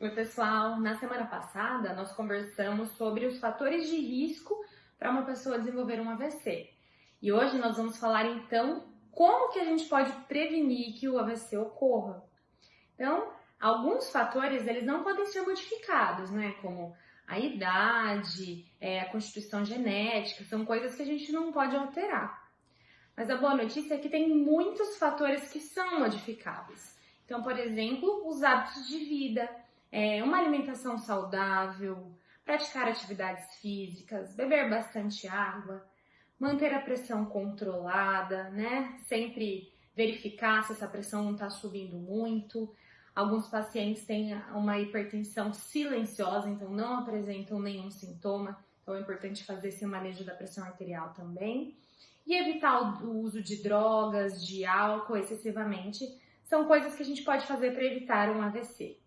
Oi, pessoal! Na semana passada, nós conversamos sobre os fatores de risco para uma pessoa desenvolver um AVC. E hoje nós vamos falar então como que a gente pode prevenir que o AVC ocorra. Então, alguns fatores eles não podem ser modificados, né? Como a idade, é, a constituição genética, são coisas que a gente não pode alterar. Mas a boa notícia é que tem muitos fatores que são modificáveis. Então, por exemplo, os hábitos de vida, é, uma alimentação saudável, praticar atividades físicas, beber bastante água, manter a pressão controlada, né? Sempre verificar se essa pressão não está subindo muito. Alguns pacientes têm uma hipertensão silenciosa, então não apresentam nenhum sintoma, então é importante fazer esse manejo da pressão arterial também. E evitar o uso de drogas, de álcool excessivamente, são coisas que a gente pode fazer para evitar um AVC.